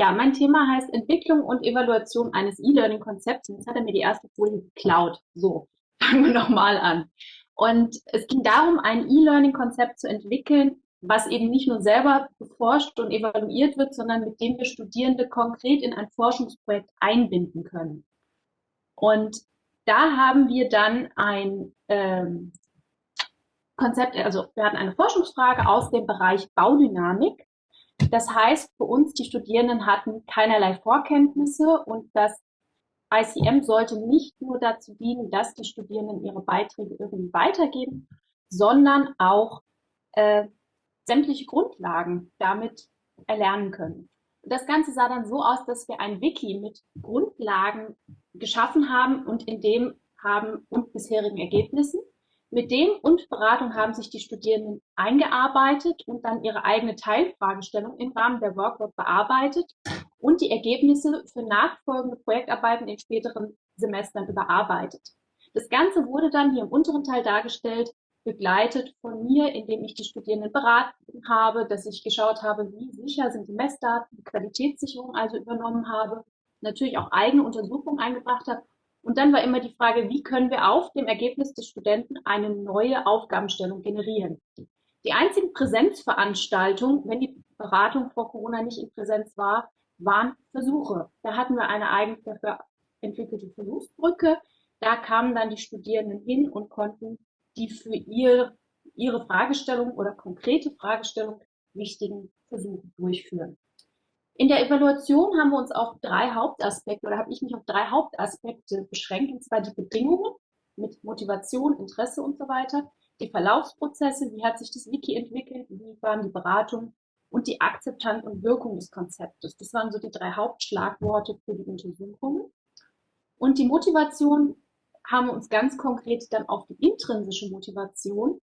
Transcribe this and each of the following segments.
Ja, mein Thema heißt Entwicklung und Evaluation eines E-Learning-Konzepts. Jetzt hat er mir die erste Folie geklaut. So, fangen wir nochmal an. Und es ging darum, ein E-Learning-Konzept zu entwickeln, was eben nicht nur selber beforscht und evaluiert wird, sondern mit dem wir Studierende konkret in ein Forschungsprojekt einbinden können. Und da haben wir dann ein ähm, Konzept, also wir hatten eine Forschungsfrage aus dem Bereich Baudynamik. Das heißt, für uns, die Studierenden hatten keinerlei Vorkenntnisse und das ICM sollte nicht nur dazu dienen, dass die Studierenden ihre Beiträge irgendwie weitergeben, sondern auch äh, sämtliche Grundlagen damit erlernen können. Das Ganze sah dann so aus, dass wir ein Wiki mit Grundlagen geschaffen haben und in dem haben und bisherigen Ergebnissen. Mit dem und Beratung haben sich die Studierenden eingearbeitet und dann ihre eigene Teilfragestellung im Rahmen der Workbook bearbeitet und die Ergebnisse für nachfolgende Projektarbeiten in späteren Semestern überarbeitet. Das Ganze wurde dann hier im unteren Teil dargestellt begleitet von mir, indem ich die Studierenden beraten habe, dass ich geschaut habe, wie sicher sind die Messdaten, die Qualitätssicherung also übernommen habe, natürlich auch eigene Untersuchungen eingebracht habe. Und dann war immer die Frage, wie können wir auf dem Ergebnis des Studenten eine neue Aufgabenstellung generieren. Die einzigen Präsenzveranstaltungen, wenn die Beratung vor Corona nicht in Präsenz war, waren Versuche. Da hatten wir eine eigens dafür entwickelte Versuchsbrücke. Da kamen dann die Studierenden hin und konnten die für ihr, ihre Fragestellung oder konkrete Fragestellung wichtigen Versuche durchführen. In der Evaluation haben wir uns auf drei Hauptaspekte oder habe ich mich auf drei Hauptaspekte beschränkt, und zwar die Bedingungen mit Motivation, Interesse und so weiter, die Verlaufsprozesse, wie hat sich das Wiki entwickelt, wie waren die Beratungen und die Akzeptanz und Wirkung des Konzeptes. Das waren so die drei Hauptschlagworte für die Untersuchungen. Und die Motivation haben wir uns ganz konkret dann auf die intrinsische Motivation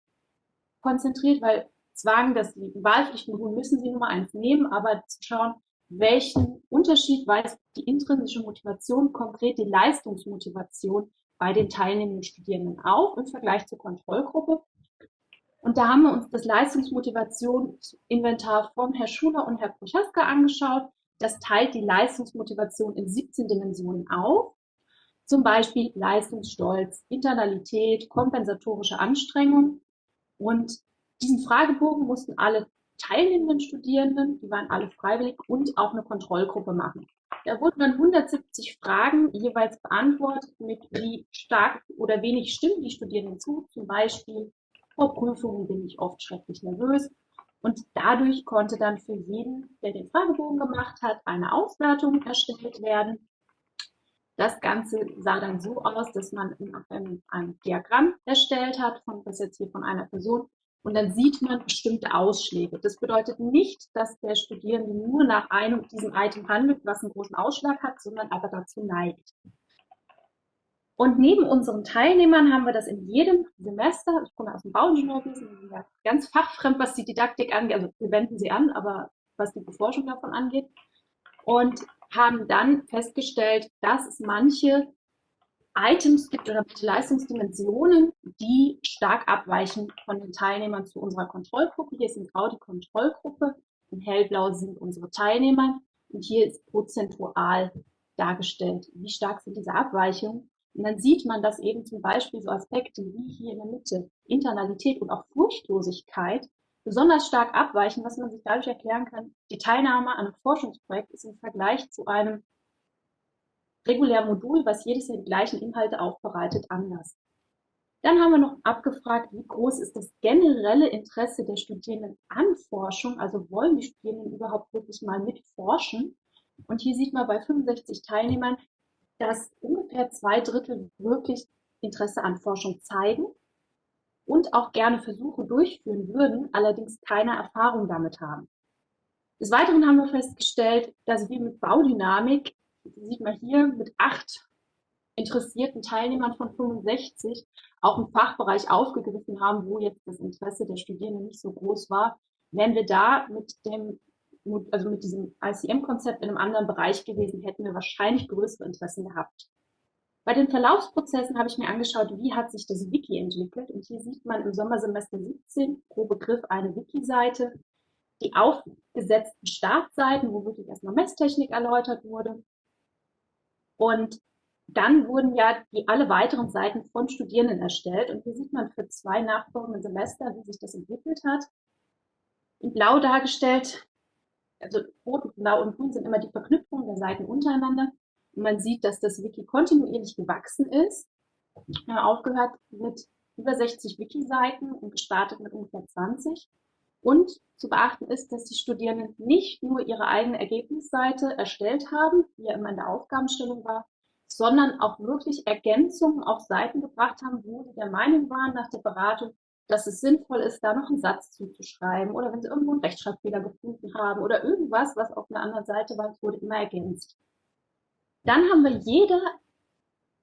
konzentriert, weil Zwang, das Wahlpflichtmodul müssen Sie Nummer eins nehmen, aber zu schauen, welchen Unterschied weist die intrinsische Motivation, konkret die Leistungsmotivation bei den teilnehmenden Studierenden auf im Vergleich zur Kontrollgruppe. Und da haben wir uns das Leistungsmotivationsinventar von Herr Schuler und Herr Prochaska angeschaut. Das teilt die Leistungsmotivation in 17 Dimensionen auf. Zum Beispiel Leistungsstolz, Internalität, kompensatorische Anstrengung. Und diesen Fragebogen mussten alle teilnehmenden Studierenden, die waren alle freiwillig, und auch eine Kontrollgruppe machen. Da wurden dann 170 Fragen jeweils beantwortet, mit wie stark oder wenig stimmen die Studierenden zu. Zum Beispiel, vor Prüfungen bin ich oft schrecklich nervös. Und dadurch konnte dann für jeden, der den Fragebogen gemacht hat, eine Auswertung erstellt werden. Das Ganze sah dann so aus, dass man ein Diagramm erstellt hat, von, das jetzt hier von einer Person, und dann sieht man bestimmte Ausschläge. Das bedeutet nicht, dass der Studierende nur nach einem diesem Item handelt, was einen großen Ausschlag hat, sondern aber dazu neigt. Und neben unseren Teilnehmern haben wir das in jedem Semester, ich komme aus dem Bauingenieurwesen, ganz fachfremd, was die Didaktik angeht, also wir wenden sie an, aber was die Beforschung davon angeht. Und haben dann festgestellt, dass es manche Items gibt oder manche Leistungsdimensionen, die stark abweichen von den Teilnehmern zu unserer Kontrollgruppe. Hier ist in grau die Kontrollgruppe, in hellblau sind unsere Teilnehmer und hier ist prozentual dargestellt, wie stark sind diese Abweichungen. Und dann sieht man, dass eben zum Beispiel so Aspekte wie hier in der Mitte Internalität und auch Furchtlosigkeit besonders stark abweichen, was man sich dadurch erklären kann, die Teilnahme an einem Forschungsprojekt ist im Vergleich zu einem regulären Modul, was jedes Jahr die gleichen Inhalte aufbereitet, anders. Dann haben wir noch abgefragt, wie groß ist das generelle Interesse der Studierenden an Forschung, also wollen die Studierenden überhaupt wirklich mal mitforschen? Und hier sieht man bei 65 Teilnehmern, dass ungefähr zwei Drittel wirklich Interesse an Forschung zeigen und auch gerne Versuche durchführen würden, allerdings keine Erfahrung damit haben. Des Weiteren haben wir festgestellt, dass wir mit Baudynamik, sieht man hier, mit acht interessierten Teilnehmern von 65 auch einen Fachbereich aufgegriffen haben, wo jetzt das Interesse der Studierenden nicht so groß war. Wären wir da mit dem, also mit diesem ICM-Konzept in einem anderen Bereich gewesen, hätten wir wahrscheinlich größere Interessen gehabt. Bei den Verlaufsprozessen habe ich mir angeschaut, wie hat sich das Wiki entwickelt. Und hier sieht man im Sommersemester 17 pro Begriff eine Wiki-Seite. die aufgesetzten Startseiten, wo wirklich erstmal Messtechnik erläutert wurde. Und dann wurden ja die alle weiteren Seiten von Studierenden erstellt. Und hier sieht man für zwei nachfolgende Semester, wie sich das entwickelt hat. In blau dargestellt, also rot, blau und grün sind immer die Verknüpfungen der Seiten untereinander. Und man sieht, dass das Wiki kontinuierlich gewachsen ist. Aufgehört mit über 60 Wiki-Seiten und gestartet mit ungefähr 20. Und zu beachten ist, dass die Studierenden nicht nur ihre eigene Ergebnisseite erstellt haben, wie ja immer in der Aufgabenstellung war, sondern auch wirklich Ergänzungen auf Seiten gebracht haben, wo sie der Meinung waren nach der Beratung, dass es sinnvoll ist, da noch einen Satz zuzuschreiben oder wenn sie irgendwo einen Rechtschreibfehler gefunden haben oder irgendwas, was auf einer anderen Seite war, wurde immer ergänzt. Dann haben wir jede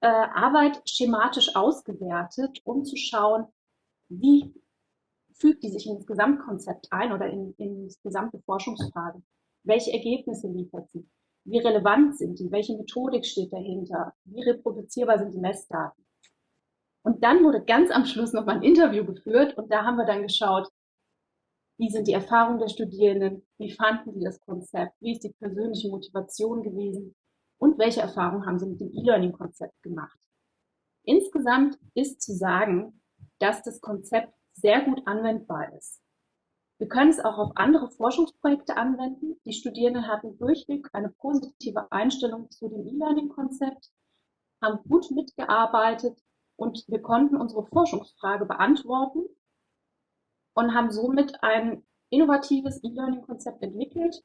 äh, Arbeit schematisch ausgewertet, um zu schauen, wie fügt die sich in das Gesamtkonzept ein oder in, in die gesamte Forschungsfrage. Welche Ergebnisse liefert sie? Wie relevant sind die? Welche Methodik steht dahinter? Wie reproduzierbar sind die Messdaten? Und dann wurde ganz am Schluss noch mal ein Interview geführt und da haben wir dann geschaut, wie sind die Erfahrungen der Studierenden? Wie fanden sie das Konzept? Wie ist die persönliche Motivation gewesen? Und welche Erfahrungen haben sie mit dem E-Learning-Konzept gemacht? Insgesamt ist zu sagen, dass das Konzept sehr gut anwendbar ist. Wir können es auch auf andere Forschungsprojekte anwenden. Die Studierenden hatten durchweg eine positive Einstellung zu dem E-Learning-Konzept, haben gut mitgearbeitet und wir konnten unsere Forschungsfrage beantworten und haben somit ein innovatives E-Learning-Konzept entwickelt.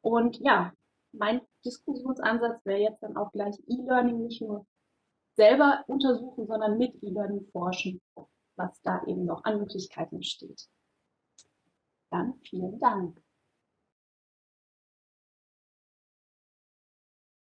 Und ja, mein Diskussionsansatz wäre jetzt dann auch gleich E-Learning nicht nur selber untersuchen, sondern mit E-Learning forschen, was da eben noch an Möglichkeiten steht. Dann vielen Dank.